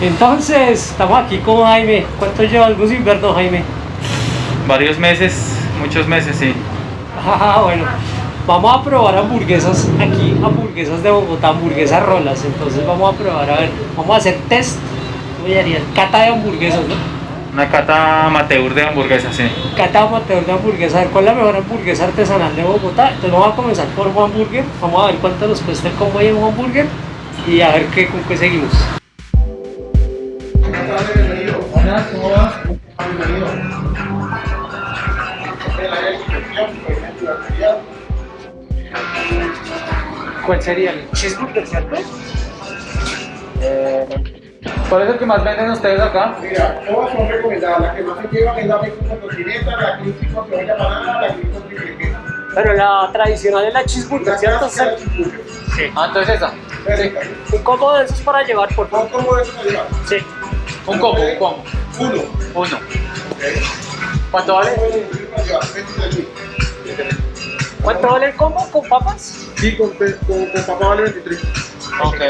Entonces, estamos aquí con Jaime. ¿Cuánto lleva algo sin vernos, Jaime? Varios meses, muchos meses, sí. Ah, bueno. Vamos a probar hamburguesas aquí, hamburguesas de Bogotá, hamburguesas rolas. Entonces vamos a probar, a ver, vamos a hacer test. ¿Cómo llamarían? Cata de hamburguesas, ¿no? Una cata amateur de hamburguesas, sí. Cata amateur de hamburguesas, a ver cuál es la mejor hamburguesa artesanal de Bogotá. Entonces vamos a comenzar por un hamburger, vamos a ver cuánto nos cuesta el combo de un hamburger y a ver qué, con qué seguimos. ¿Cuál sería el cheeseburger, cierto? Eh, ¿Cuál es el que más venden ustedes acá? Mira, todas son recomendadas. La que más se llevan es la bacon con tocineta, la crispy con cebolla panada, la crispy con triple queso. Pero la tradicional es la cheeseburger, La ¿cierto? la cheeseburger. Sí. Ah, entonces esa. Perfecto. Un combo de esos para llevar, por ¿Cómo favor. cómo de eso se lleva? Sí. Un combo, un combo. Uno. Uno. ¿Cuánto vale? ¿Cómo ¿Cuánto vale el combo con papas? Sí, con, con, con papá vale 23. Ok.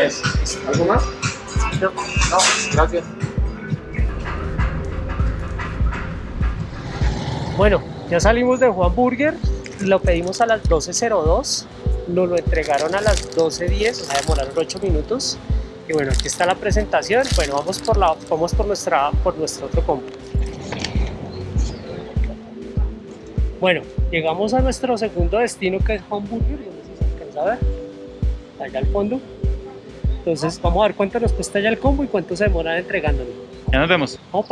¿Algo más? No, gracias. Bueno, ya salimos de Juan Burger, lo pedimos a las 12.02, nos lo entregaron a las 12.10, o sea, demoraron 8 minutos. Y bueno, aquí está la presentación. Bueno, vamos por, la, vamos por, nuestra, por nuestro otro combo. Bueno, llegamos a nuestro segundo destino que es Juan Burger, no sé si se alcanza a ver, allá al fondo. Entonces vamos a ver cuánto nos cuesta ya el combo y cuánto se demoran entregándolo. Ya nos vemos. Vamos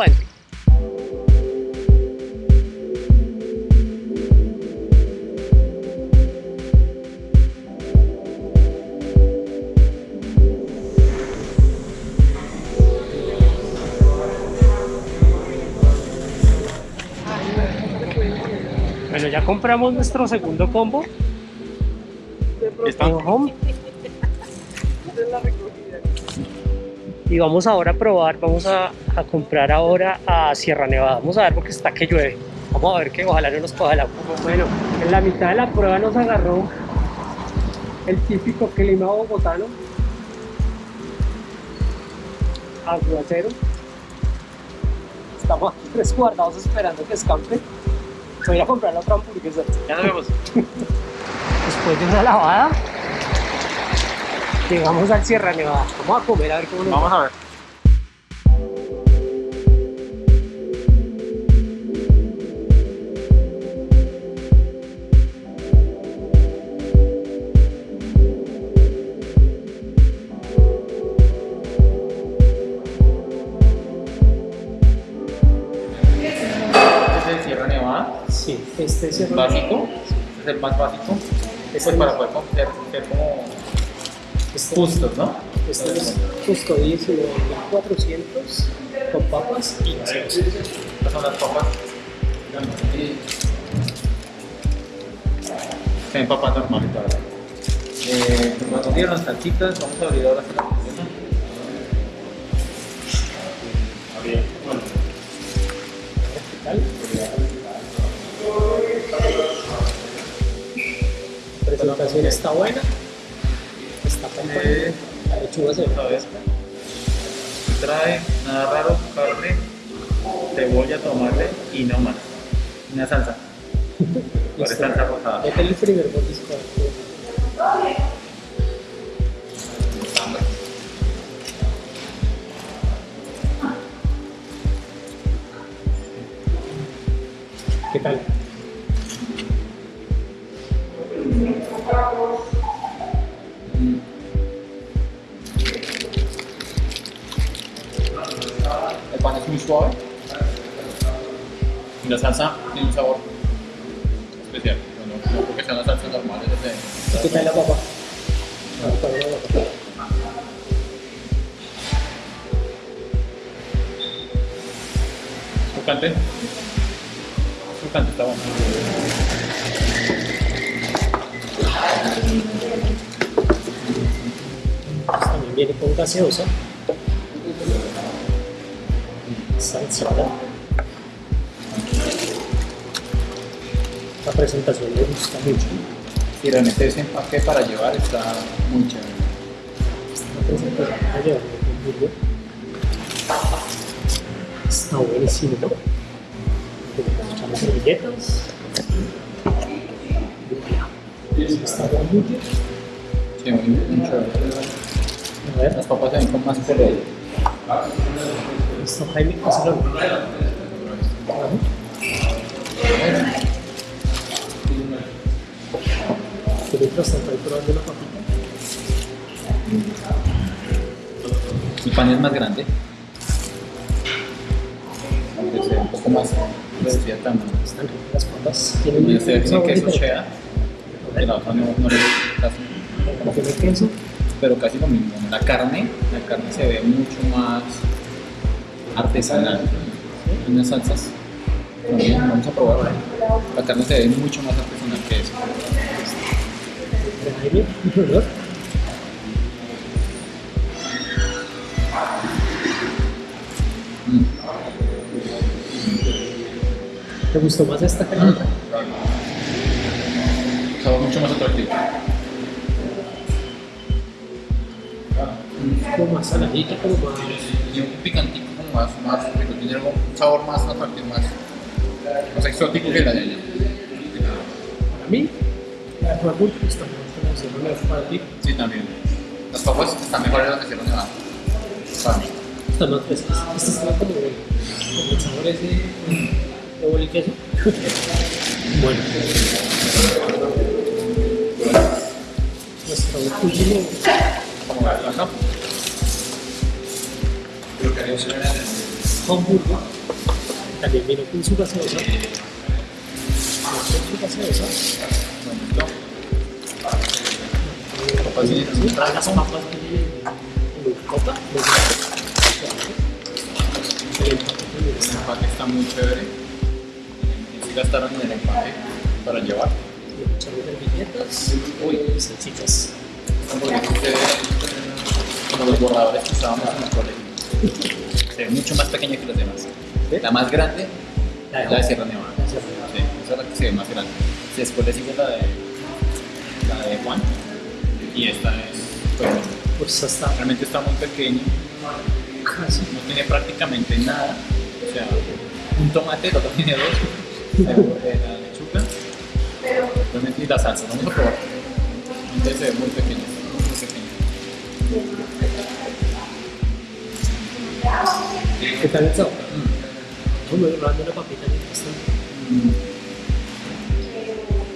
compramos nuestro segundo combo. En Home. Y vamos ahora a probar, vamos a, a comprar ahora a Sierra Nevada. Vamos a ver porque está que llueve. Vamos a ver que ojalá no nos coja el agua. Bueno, en la mitad de la prueba nos agarró el típico clima bogotano. Aguacero. Estamos aquí tres guardados esperando que escampe. Voy a ir a comprar la otra hamburguesa. Ya nos vemos. Después de una lavada, llegamos al Sierra Nevada. Vamos a comer a ver cómo nos Vamos va. a ver. Este es Nevada. básico. Es el más básico. Este Pues para es- poder ser, ser como Este, justos, ¿no? este es justo 19.400 con papas y. Estas son las papas. Se ven papas normales, la verdad. Eh, nos dieron las salsitas, vamos a abrir ahora La presentación está buena. Está. Eh, La lechuga se ve. Trae nada raro, carne, cebolla, tomate y no más. Una salsa. ¿Cuál es salsa rosada? Es el primer mordisco. ¿Qué tal? El pan es muy suave. Y la salsa tiene un sabor especial. Bueno, no creo que sean las salsas normales de... ¿Qué tal la papa? Sucante. Sucante está bueno. Viene con gaseosa. Salsada. La presentación me gusta mucho. Y realmente ese empaque para llevar está muy chévere. La presentación para llevar. Está buenísimo, ¿no? Echamos servilletas. Está muy, chévere. A ver, Las papas se ven más color. listo, Jaime, hazlo. Que mientras tanto ahí probando la papita. El pan es más grande. Aunque se ve un poco más reducida de tamaño. Están las papas. Tienen queso diferente. cheddar. Y la otra no, no le casi. Como tiene queso. Pero casi lo mismo. La carne, la carne se ve mucho más artesanal. Y unas salsas. También vamos a probar. La carne se ve mucho más artesanal que eso. ¿Te gustó más esta que la otra? Sabor mucho más atractivo. Como más saladita, un picantico como más, más rico, tiene algo- un sabor más atractivo, más, más exótico que la de ella. Para mí, la de Burgos está muy buena, para ti. Sí, también. Las papas están mejores las que hicieron. Para mí. Están más frescas. Esta está como, como el sabor ese de boli queso. bueno. Nuestro último Como la también. El empaque está muy chévere. Sí gastaron en el empaque para llevar. Uy, ven como los borradores que usábamos en el colegio. Se ve mucho más pequeña que las demás. ¿Sí? La más grande La de Sierra Nevada. La de Sierra Nevada. Sí, esa es la que se ve más grande. Después le sigue la de, la de Juan. Y esta es, pues, Pues hasta realmente está muy pequeño. casi. No tiene prácticamente nada. O sea, un tomate, el otro tiene dos. La, la lechuga. Realmente, y la salsa. Vamos a probar. Entonces se ve muy pequeño. Muy pequeño. ¿Qué tal el sabor? Mm. Vamos probando la papita mientras tanto. Mm.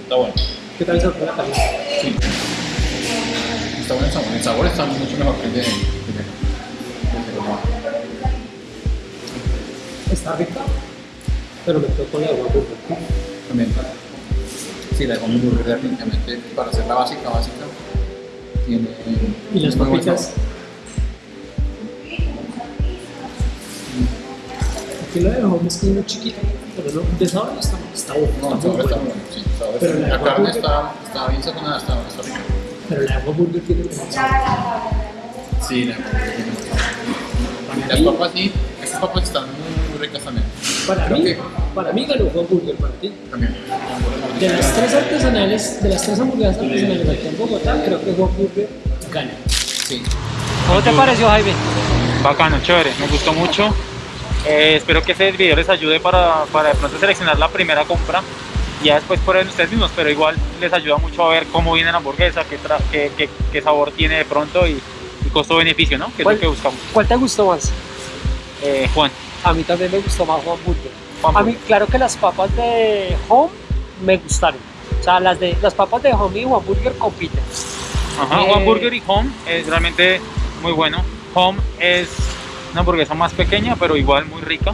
Está bueno. ¿Qué tal el sabor de la carne? Sí. Está bueno el sabor. El sabor está mucho mejor que el de. Está rica, pero me con la agua burger. También. Sí, la Juan Burger definitivamente para hacer la básica, básica. Tiene. Y las papitas. sabor. Aquí lo dejamos es como chiquito, pero no, de sabor no está está bueno. No, está muy sabor está bueno. Sí, sabor Pero la la, carne está, está bien sazonada, está, está rica. Pero la agua burger tiene mejor sabor. Sí, la. Para Las mí, papas sí, estas papas están muy, muy ricas también. para Creo mí, que para mí ganó Juan Burger, para ti. también. De las tres artesanales, de las tres hamburguesas artesanales aquí en Bogotá, creo que Juan Burger gana. Sí. ¿Cómo te pareció, Jaime? Bacano, chévere, me gustó mucho. Eh, espero que este video les ayude para, para de pronto seleccionar la primera compra. Ya después prueben ustedes mismos, pero igual les ayuda mucho a ver cómo viene la hamburguesa, qué, tra- qué, qué- qué sabor tiene de pronto y, y costo-beneficio, ¿no? Que es lo que buscamos. ¿Cuál te gustó más? Eh, Juan, A mí también me gustó más Juan Burger. Juan A mí, claro que las papas de Home me gustaron. O sea, las, de, las papas de Home y Juan Burger compiten. Ajá, Eh, Juan Burger y Home es realmente muy bueno. Home es una hamburguesa más pequeña, pero igual muy rica.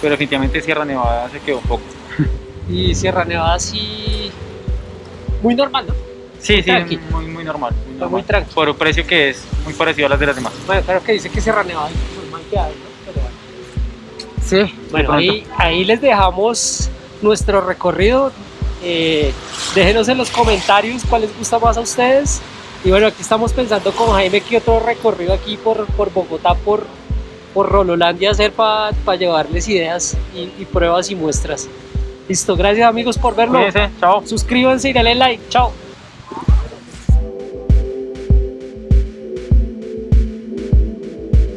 Pero definitivamente Sierra Nevada se quedó un poco. Y Sierra Nevada sí... Muy normal, ¿no? Sí, sí, tranqui. muy, muy normal. Muy, normal. muy tranqui. Por un precio que es muy parecido a las de las demás. Bueno, claro que dice que Sierra Nevada es muy mal que hay, ¿no? Pero. Sí, Bueno, ahí, ahí les dejamos nuestro recorrido. Eh, déjenos en los comentarios cuál les gusta más a ustedes. Y bueno, aquí estamos pensando con Jaime que otro recorrido aquí por, por Bogotá, por, por Rololandia hacer para llevarles ideas y, y pruebas y muestras. Listo, gracias amigos por verlo. Cuídense, chao. Suscríbanse y denle like. Chao.